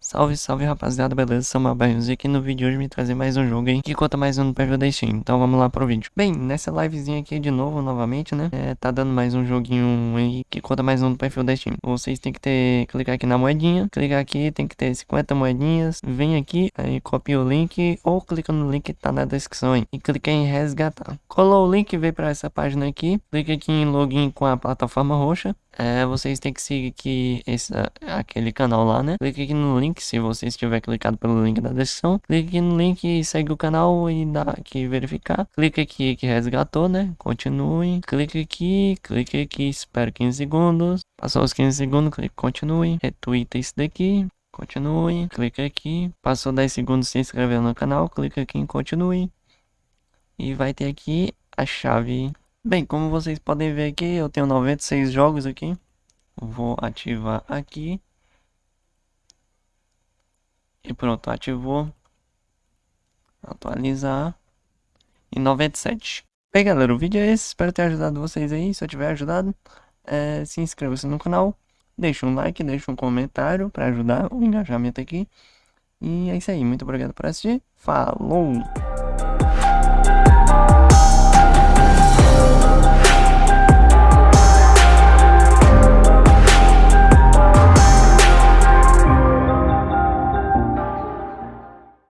Salve, salve rapaziada, beleza? Samuel Barros e aqui no vídeo de hoje me trazer mais um jogo aí que conta mais um no perfil da Steam, então vamos lá pro vídeo. Bem, nessa livezinha aqui de novo, novamente, né, é, tá dando mais um joguinho aí que conta mais um no perfil da Steam. Vocês tem que ter, clicar aqui na moedinha, clicar aqui, tem que ter 50 moedinhas, vem aqui, aí copia o link ou clica no link que tá na descrição aí e clica em resgatar. Colou o link, veio pra essa página aqui, clica aqui em login com a plataforma roxa, é, vocês têm que seguir aqui esse, aquele canal lá, né? Clique aqui no link, se você estiver clicado pelo link da descrição. Clique no link e segue o canal e dá aqui verificar. Clique aqui que resgatou, né? Continue. Clique aqui, clique aqui, espera 15 segundos. Passou os 15 segundos, clique continue. Retweeta isso daqui. Continue, clique aqui. Passou 10 segundos se inscrever no canal, clique aqui em continue. E vai ter aqui a chave Bem, como vocês podem ver aqui, eu tenho 96 jogos aqui. Vou ativar aqui. E pronto, ativou. Atualizar. E 97. Bem, galera, o vídeo é esse. Espero ter ajudado vocês aí. Se eu tiver ajudado, é, se inscreva-se no canal. Deixa um like, deixa um comentário para ajudar o engajamento aqui. E é isso aí. Muito obrigado por assistir. Falou!